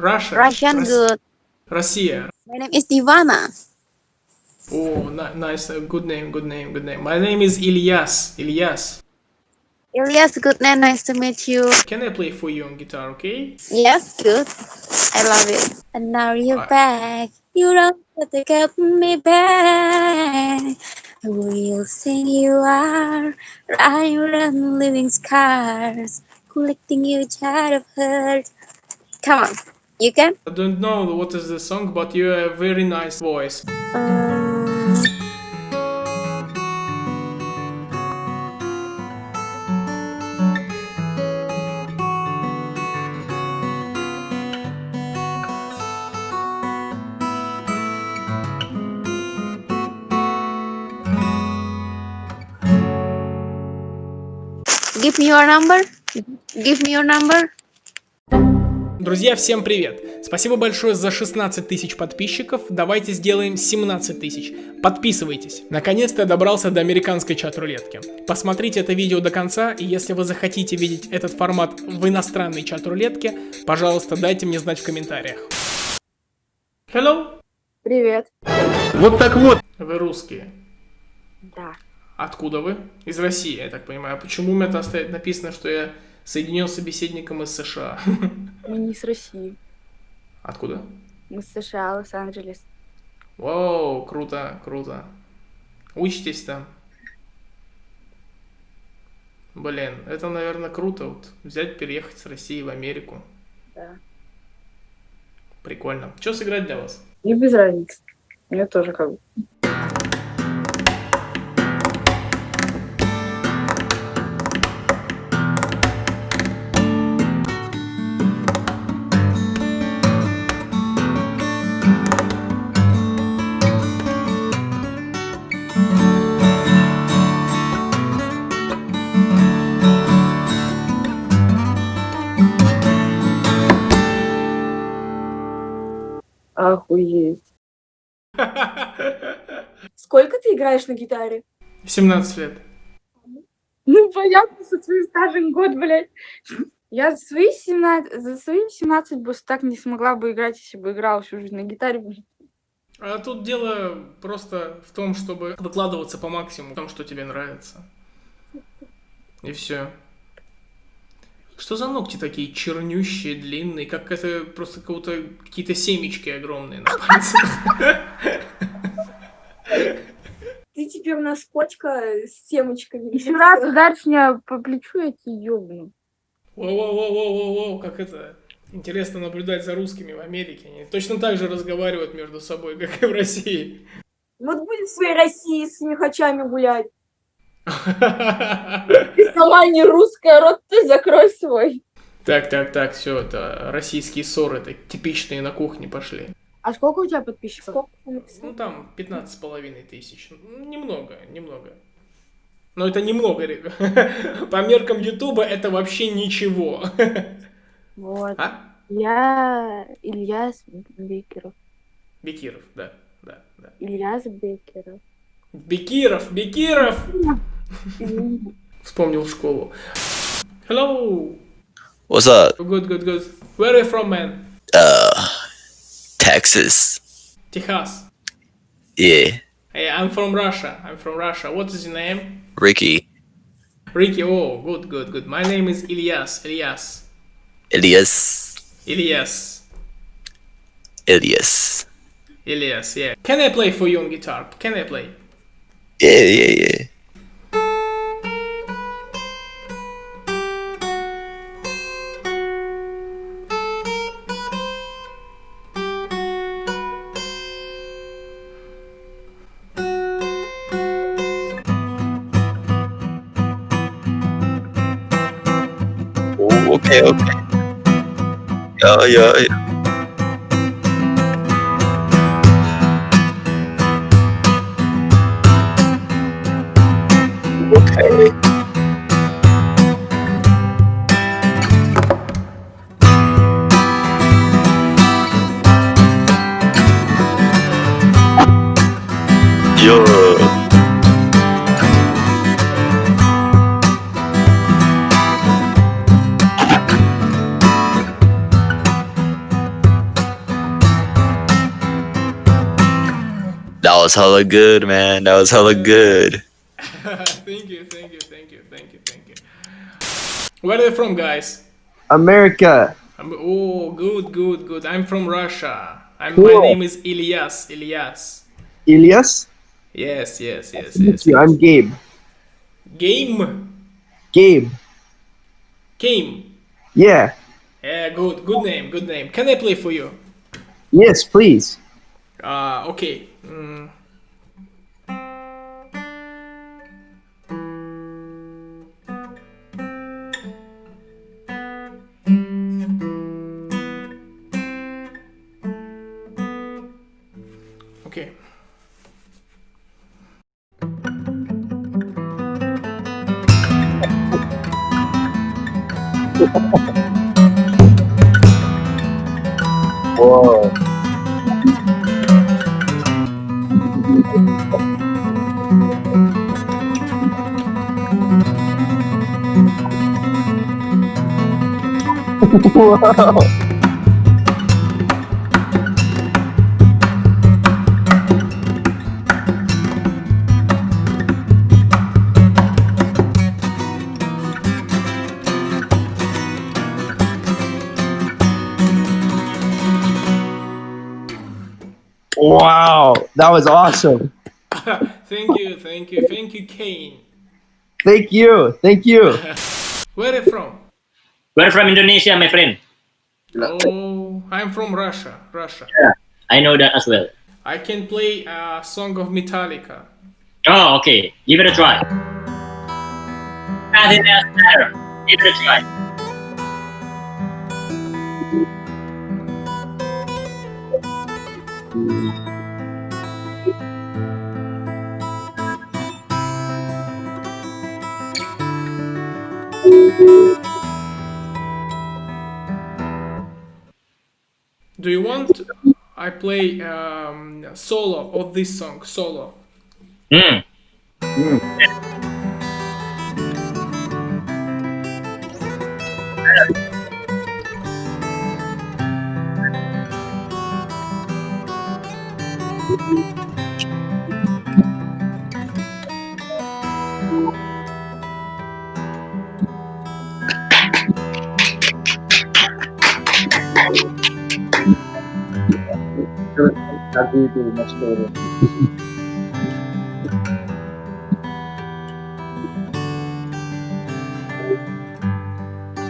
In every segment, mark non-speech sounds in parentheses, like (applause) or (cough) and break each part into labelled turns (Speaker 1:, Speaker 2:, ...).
Speaker 1: Russia.
Speaker 2: Russian
Speaker 1: Rus
Speaker 2: good.
Speaker 1: Russia.
Speaker 2: My name is Divana.
Speaker 1: Oh, nice. Good name, good name, good name. My name is Ilyas. Ilyas.
Speaker 2: Ilyas, good name. Nice to meet you.
Speaker 1: Can I play for you on guitar, okay?
Speaker 2: Yes, good. I love it. And now you're
Speaker 1: I...
Speaker 2: back. You don't have to get me back. We'll sing you are iron living scars, collecting your child of hurt. Come on. You can?
Speaker 1: I don't know what is the song, but you have a very nice voice.
Speaker 2: Um, give me your number. Give me your number.
Speaker 1: Друзья, всем привет! Спасибо большое за 16 тысяч подписчиков. Давайте сделаем 17 тысяч. Подписывайтесь. Наконец-то я добрался до американской чат-рулетки. Посмотрите это видео до конца, и если вы захотите видеть этот формат в иностранной чат-рулетке, пожалуйста, дайте мне знать в комментариях. Hello!
Speaker 3: Привет.
Speaker 4: Вот так вот.
Speaker 1: Вы русские.
Speaker 3: Да.
Speaker 1: Откуда вы? Из России, я так понимаю. Почему у меня там стоит написано, что я соединен с собеседником из США?
Speaker 3: Мы не с России.
Speaker 1: Откуда?
Speaker 3: Мы с США, Лос-Анджелес.
Speaker 1: Вау, круто, круто. Учитесь там. Блин, это, наверное, круто. Вот взять, переехать с России в Америку.
Speaker 3: Да.
Speaker 1: Прикольно. Что сыграть для вас?
Speaker 3: И без разницы. Мне тоже как бы. Охуеть. Сколько ты играешь на гитаре?
Speaker 1: 17 лет.
Speaker 3: Ну, понятно, со своим стажем год, блядь. Я за свои 17, за свои 17 бы так не смогла бы играть, если бы играла всю жизнь на гитаре.
Speaker 1: А тут дело просто в том, чтобы выкладываться по максимуму в том, что тебе нравится. И все. Что за ногти такие чернющие, длинные, как это просто кого-то какие-то семечки огромные на пальцах.
Speaker 5: Ты теперь у нас кочка с семечками.
Speaker 3: Еще раз ударишь меня по плечу, я тебе ёбну.
Speaker 1: Воу-воу-воу-воу-воу, как это... Интересно наблюдать за русскими в Америке. Они точно так же разговаривают между собой, как и в России.
Speaker 5: Вот будем в своей России с мехачами гулять. Ты (laughs) сама не русская, рот ты закрой свой.
Speaker 1: Так, так, так, все, это российские ссоры, это типичные на кухне пошли.
Speaker 3: А сколько у тебя подписчиков?
Speaker 5: Сколько?
Speaker 1: Ну, там 15 с половиной тысяч. Немного, немного. Но это немного, ребят. (laughs) По меркам Ютуба это вообще ничего.
Speaker 3: Вот.
Speaker 1: А?
Speaker 3: Я Ильяс Бекеров.
Speaker 1: Бекиров, да, да, да.
Speaker 3: Ильяс Бекеров.
Speaker 1: Бекиров, Бекиров! (laughs) Вспомнил школу. Hello!
Speaker 6: What's up?
Speaker 1: Good, good, good. Where are you from, man?
Speaker 6: Uh, Texas.
Speaker 1: Texas.
Speaker 6: Yeah,
Speaker 1: Hey, I'm from Russia. I'm from Russia. What is your name?
Speaker 6: Ricky,
Speaker 1: Ricky. Oh, good, good, good. My name is Ilyas. Ilyas.
Speaker 6: Elias,
Speaker 1: Ilyas.
Speaker 6: Elias.
Speaker 1: Ilyas, yeah. Can I play for you on guitar? Can I play?
Speaker 6: Yeah, yeah, yeah. Dạ, ok. Dạ, dạ, ok rồi rồi ok. Yo. Was hella good, man. That was hella good. (laughs)
Speaker 1: thank you, thank you, thank you, thank you, thank you. Where are they from, guys?
Speaker 4: America.
Speaker 1: I'm, oh, good, good, good. I'm from Russia. I'm,
Speaker 4: Cool.
Speaker 1: My name is Ilyas. Ilyas.
Speaker 4: Elias.
Speaker 1: Yes, yes, yes,
Speaker 4: Thank
Speaker 1: yes.
Speaker 4: you. I'm Gabe.
Speaker 1: Game.
Speaker 4: Gabe.
Speaker 1: Game.
Speaker 4: Yeah.
Speaker 1: Yeah, good, good name, good name. Can I play for you?
Speaker 4: Yes, please.
Speaker 1: Uh, okay. Mm.
Speaker 4: Whoa. Wow, that was awesome. (laughs)
Speaker 1: thank you, thank you, thank you, Kane.
Speaker 4: Thank you. Thank you. (laughs)
Speaker 1: Where are you from?
Speaker 7: We're from Indonesia, my friend.
Speaker 1: Oh, I'm from Russia. Russia.
Speaker 7: Yeah, I know that as well.
Speaker 1: I can play a song of Metallica.
Speaker 7: Oh, okay. Give it a try. Nothing else matter. Give it a try.
Speaker 1: Do you want I play um, solo of this song? Solo.
Speaker 7: Hmm.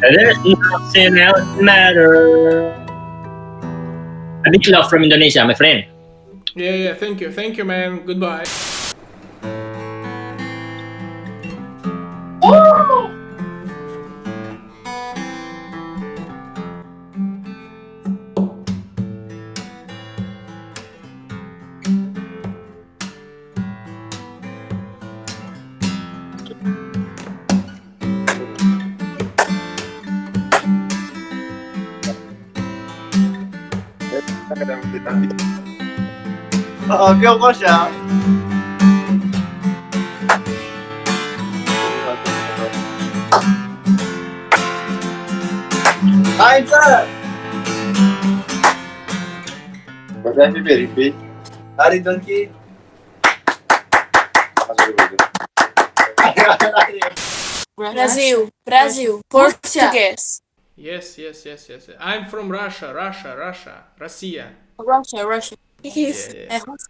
Speaker 7: There's nothing else matter. A big love from Indonesia, my friend.
Speaker 1: Yeah, yeah. Thank you, thank you, man. Goodbye.
Speaker 4: ờ kêu có sợ Ai sir! Mas é repeat. Ari donkey.
Speaker 8: Brasil, Brazil, Portuguese.
Speaker 1: Yes, yes, yes, yes. I'm from Russia, Russia, Russia,
Speaker 8: Russia. Russia, Russia. Isso?
Speaker 1: Yeah, yeah.
Speaker 8: É Rússia?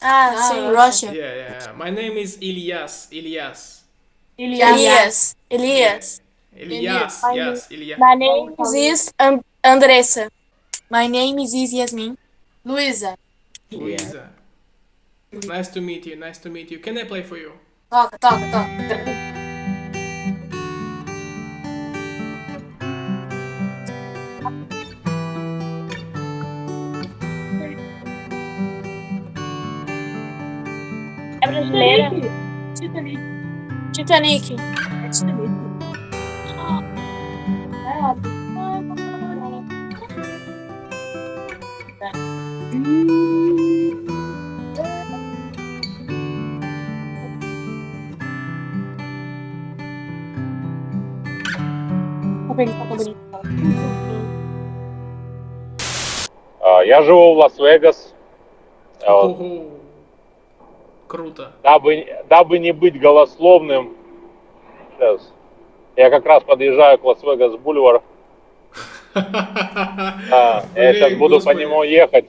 Speaker 8: Ah, sim, Russia.
Speaker 1: Yeah, yeah. My name is. Ilyas.
Speaker 8: Elias, Elias.
Speaker 1: Ilyas.
Speaker 8: Elias.
Speaker 1: Yes, Ilyas.
Speaker 8: My name is An- Andressa. My name is Yasmin. Luísa.
Speaker 1: Luisa. Nice to meet you. Nice to meet you. Can I play for you?
Speaker 8: Toca, toca, toca. Titanic. Titanic. É Titanic. Tá bonito.
Speaker 9: А, Я живу в Лас-Вегас. А, вот.
Speaker 1: Круто.
Speaker 9: Дабы, дабы не быть голословным, сейчас, я как раз подъезжаю к Лас-Вегас Бульвар. (laughs) Да, я сейчас буду по нему ехать.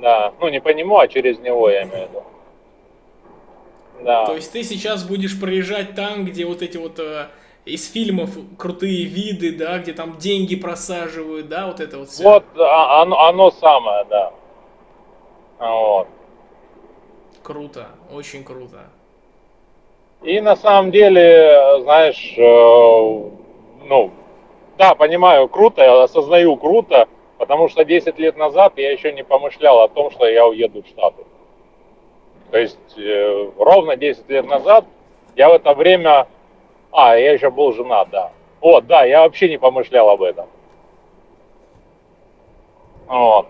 Speaker 9: Да, ну не по нему, а через него, я имею в виду. Да.
Speaker 1: То есть ты сейчас будешь проезжать там, где вот эти вот э, из фильмов крутые виды, да, где там деньги просаживают, да, вот это вот все.
Speaker 9: Вот а- оно, оно самое, да. Вот.
Speaker 1: Круто, очень круто.
Speaker 9: И на самом деле, знаешь, э, ну, да, понимаю, круто, осознаю круто, потому что 10 лет назад я еще не помышлял о том, что я уеду в Штаты. То есть э, ровно 10 лет назад я в это время... А, я еще был женат, да. Вот, да, я вообще не помышлял об этом. Вот.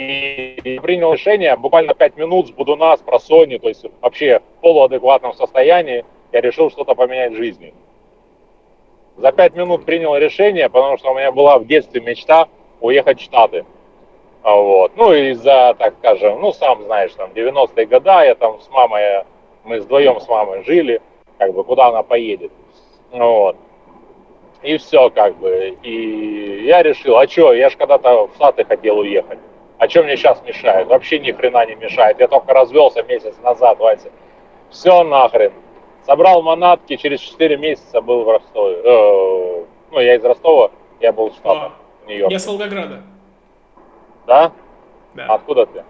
Speaker 9: И принял решение, буквально 5 минут с Будуна, с просони, то есть вообще в полуадекватном состоянии, я решил что-то поменять в жизни. За 5 минут принял решение, потому что у меня была в детстве мечта уехать в Штаты. А Вот. Ну, из-за, так скажем, ну, сам знаешь, там, 90-е годы я там с мамой, мы вдвоем с мамой жили, как бы, куда она поедет. Вот. И все, как бы. И я решил, а что, я же когда-то в Штаты хотел уехать. А что мне сейчас мешает? Вообще ни хрена не мешает. Я только развелся месяц назад, Вася. Все нахрен. Собрал манатки, через 4 месяца был в Ростове. Э, ну, я из Ростова, я был в Штатах, в Нью-Йорке.
Speaker 1: Я с Волгограда.
Speaker 9: Да?
Speaker 1: Да.
Speaker 9: Откуда ты?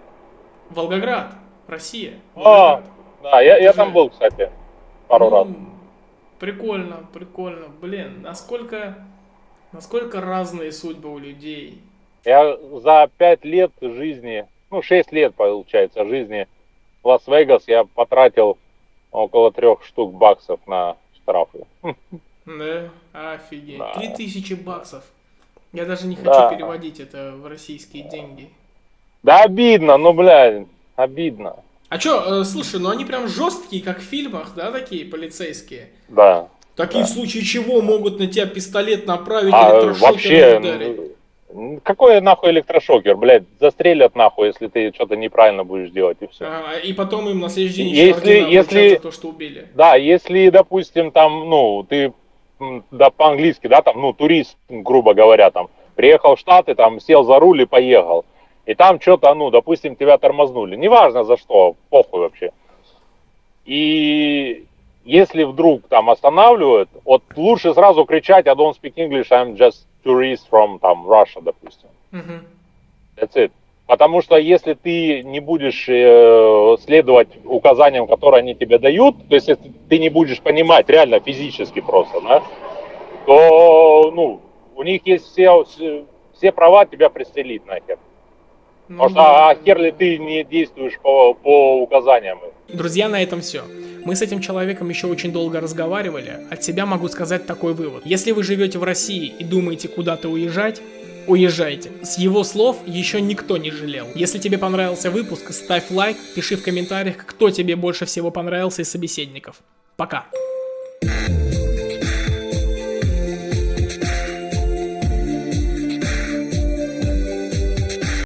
Speaker 1: Волгоград, Россия.
Speaker 9: А,
Speaker 1: Волгоград.
Speaker 9: да, я, я там был, кстати, пару
Speaker 1: Ну,
Speaker 9: раз.
Speaker 1: Прикольно, прикольно. Блин, насколько, насколько разные судьбы у людей.
Speaker 9: Я за 5 лет жизни, ну, 6 лет, получается, жизни в Лас-Вегас я потратил около трех штук баксов на штрафы.
Speaker 1: Да, офигеть.
Speaker 9: Да.
Speaker 1: Тысячи баксов. Я даже не хочу
Speaker 9: Да.
Speaker 1: переводить это в российские деньги.
Speaker 9: Да обидно, ну, блядь, обидно.
Speaker 1: А чё, э, слушай, ну они прям жесткие, как в фильмах, да, такие полицейские?
Speaker 9: Да.
Speaker 1: Такие в случае чего могут на тебя пистолет направить,
Speaker 9: А
Speaker 1: электрошокером
Speaker 9: вообще,
Speaker 1: ударить?
Speaker 9: Какой нахуй электрошокер, блядь, застрелят нахуй, если ты что-то неправильно будешь делать, и все.
Speaker 1: А, и потом им на следующий день
Speaker 9: Если- если-
Speaker 1: то, что убили.
Speaker 9: Да, если, допустим, там, ну, ты, да, по-английски, да, там, ну, турист, грубо говоря, там, приехал в Штаты, там, сел за руль и поехал. И там что-то, ну, допустим, тебя тормознули. Неважно за что, похуй вообще. И если вдруг там останавливают, вот лучше сразу кричать I don't speak English, I'm just tourist from там Russia, допустим.
Speaker 1: Мгм.
Speaker 9: That's it. Потому что если ты не будешь э, следовать указаниям, которые они тебе дают, то есть если ты не будешь понимать реально физически просто, да, то ну, у них есть все, все- права тебя пристрелить нахер.
Speaker 1: Ну
Speaker 9: Потому что
Speaker 1: да,
Speaker 9: а хер ли ты не действуешь по, по указаниям.
Speaker 1: Друзья, на этом все. Мы с этим человеком еще очень долго разговаривали. От себя могу сказать такой вывод. Если вы живете в России и думаете куда-то уезжать, уезжайте. С его слов еще никто не жалел. Если тебе понравился выпуск, ставь лайк, пиши в комментариях, кто тебе больше всего понравился из собеседников. Пока.